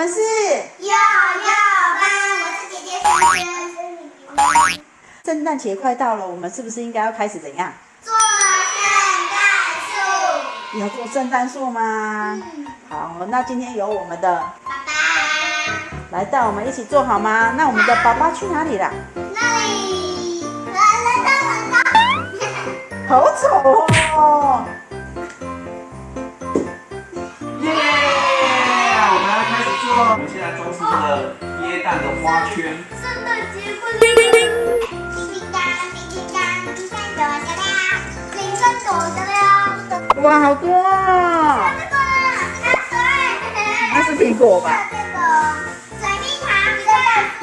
们是幼幼班，我是姐姐萱萱。圣诞节快到了，我们是不是应该要开始怎样？做圣诞树。要做圣诞树吗？好，那今天有我们的爸爸，来带我们一起做好吗？那我们的爸爸去哪里了？那里来来到很高。好丑哦！我们现在装饰这个椰蛋的花圈。圣诞节快乐！叮叮当，叮叮当，哇，好多哦！这个拿水。那是苹果吧？这个水蜜桃圣诞树，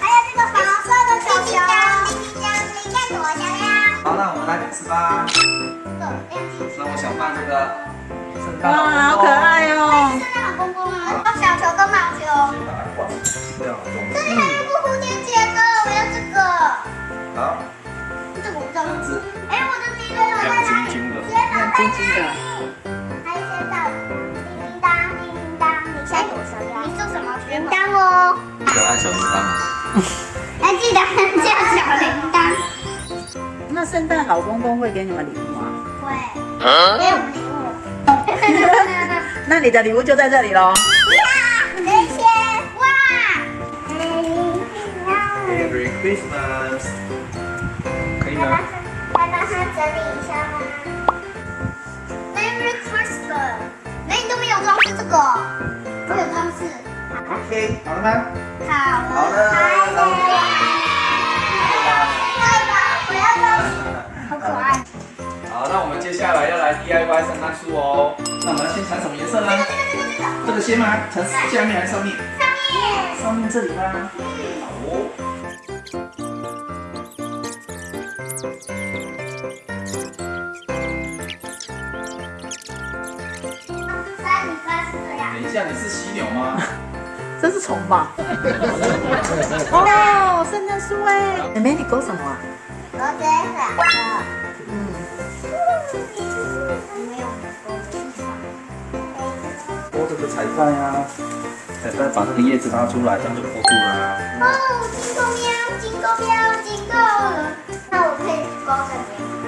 还有这个黄色的小球。叮叮当，铃声多响亮。好，那我们来开始吧。那我想放这个圣，诞老好可。爱哦！这里还有个蝴蝶结的，我要这个。啊，这个我不哎，我的敌人有在哪里？亮晶晶的天哪，亮晶晶的还有现在叮叮当，叮叮当，你现在给我什么？你做什么？铃铛哦。可爱小铃铛。还记得叫小铃铛。那圣诞老公公会给你们礼物吗？会。给我们礼物。那你的礼物就在这里喽。Christmas，可以来吗帮？来帮他整理一下吗？Merry Christmas！哎，你都没有装饰这个，我有装饰。OK，好了吗？好了，好了拍那我们就了。太棒，我要装饰，好可爱。好，那我们接下来要来 DIY 圣诞树哦。那我们要先缠什么颜色呢？这个这个这个这个，这个先吗？缠下面还是上面？上面。上面这里吗？等一下，你是犀牛吗？这是虫吧？哦，圣诞树哎！妹妹，你勾什么啊？我这两个，嗯，没有拨这个彩带啊，彩带把这个叶子拉出来，这样就拨住了。哦，金钩喵，金钩喵，金钩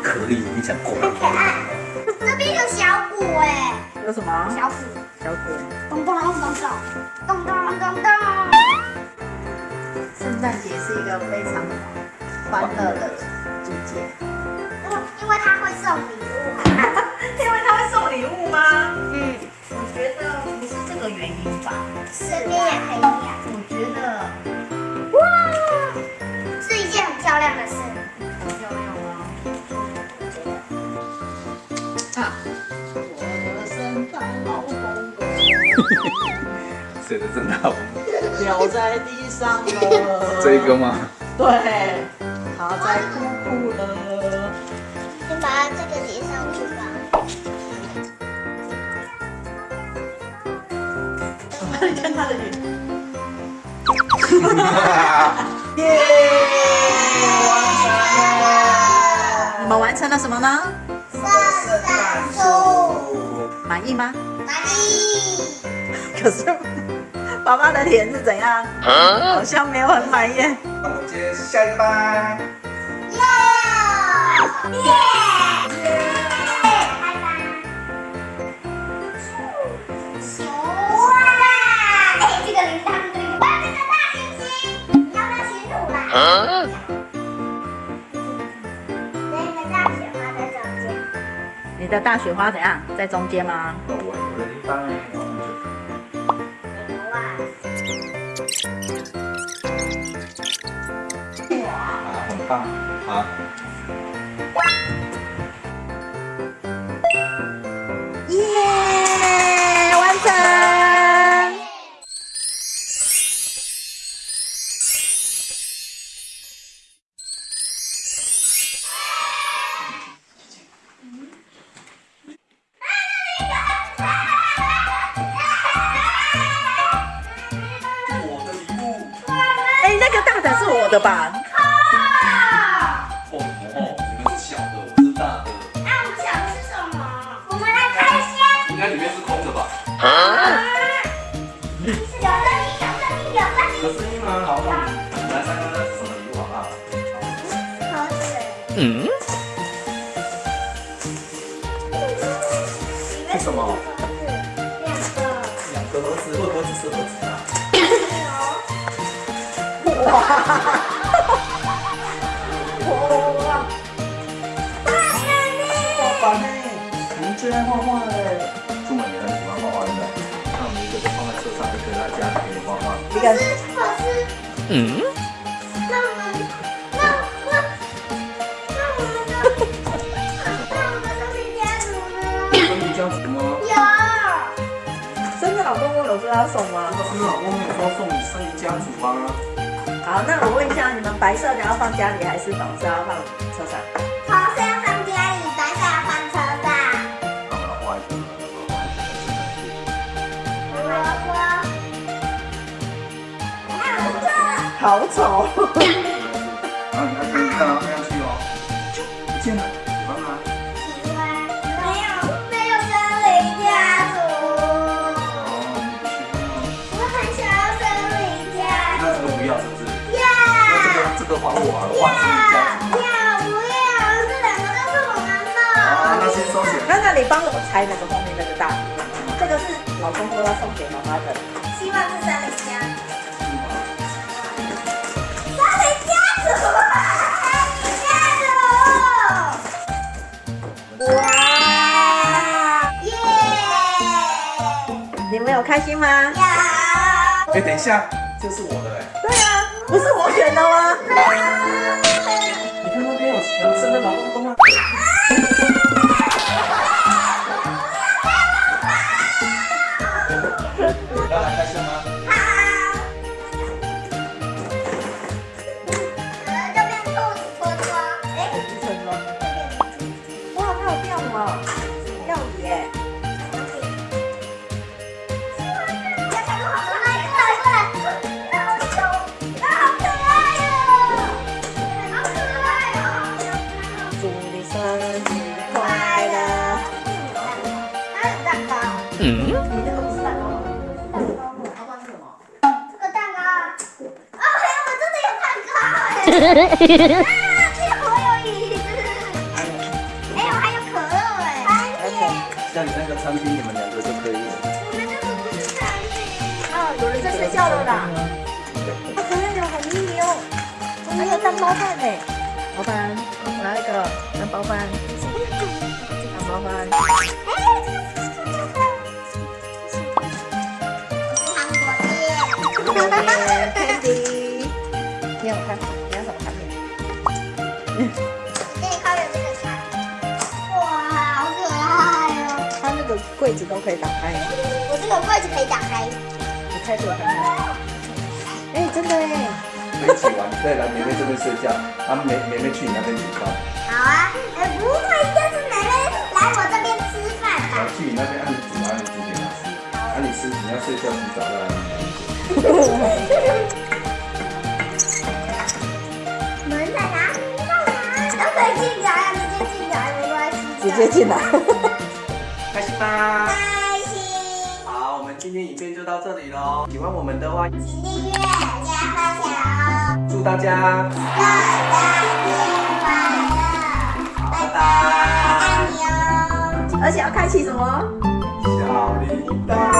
可以你想过很可爱。这边有小鼓哎，有什么？小鼓，小鼓。咚咚咚咚咚，咚咚咚咚。圣诞节是一个非常欢乐的季节。哦，因为他会送礼物。因为他会送礼物吗？嗯，我觉得不是这个原因吧。这边也可以养。我觉得公谁的圣诞老公？掉在地上了。这个吗？对，他在哭哭了。先把它这个叠上去吧。我帮你看他的脸。耶！完成了！你们完成了什么呢？满意吗？满意。可是爸爸的脸是怎样？好像没有很满意。那我们接下一个吧。耶！耶！拜你的大雪花怎样？在中间吗？我我的地方哇！啊，很棒，好。的吧？哦哦，你们是小的，我是大的。那我们抢的是什么？我们来开箱。应该里面是空的吧？啊？是有声音，有声音，有声音。有声音吗？好，那我们来看看是什么礼物好不好？盒子。嗯。哇，好烦哎！你最爱画画嘞？出门也很喜欢画画，对不对？那我们一个就放在车上，就可以在家里可以画画。你看可，是可是，嗯，那我们那那那我们的那我们的生命家族呢？跟你家族吗？有。真的老公公有说要送吗？这个是老公没有说送你生意家族啊。好，那我问一下，你们白色的要放家里还是粉色要放车上？红色要放家里，白色要放车上。那我要画一个，我要画一个。我说，还有这个。好丑！然后你看哦，个这个还我啊，我画生意家族。要不要？这两个都是我们好，的。那先收起来。那那你帮我拆那个后面那个大饼，这个是老公说要送给妈妈的。希望是森林家。哇！耶！你们有开心吗？要。哎，等一下，这是我的不是我选的吗？你看那边有有生的老公公啊。要来开心吗？这个我有椅子，哎，我还有可乐哎，番茄，像你那个餐厅，你们两个就可以。我们这个不是餐厅。啊，有人在睡觉了啦！啊，可爱的好迷你哦，还有蛋包饭呢。老板，我来一个蛋包饭，蛋包饭。韩国店，子都可以打开，我这个柜子可以打开。你开看看。哎，真的哎，可以一起玩，再来妹妹这边睡觉，啊妹妹妹去你那边煮饭，好啊，哎，不会，就是妹妹来我这边吃饭吧？去你那边按你煮，啊你煮给她吃，啊你吃你要睡觉洗澡再来你那边煮。门在哪里？在哪？都可以进来，直接进来没关系。直接进来。开心吗？开心，好，我们今天影片就到这里喽。喜欢我们的话，请订阅加分享哦。祝大家大家节快乐，拜拜，爱你哦。而且要开启什么？小铃铛。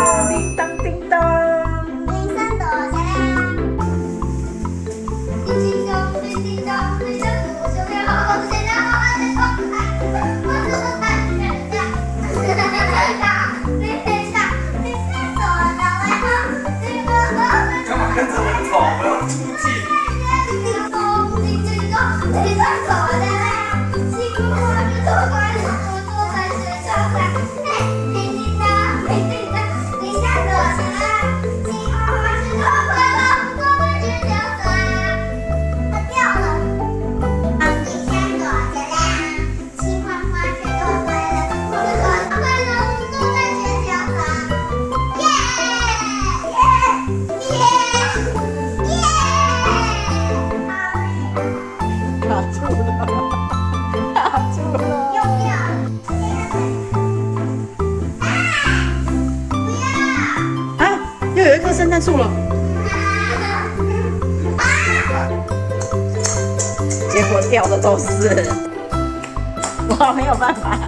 出去。粘住了，结果掉的都是，我没有办法。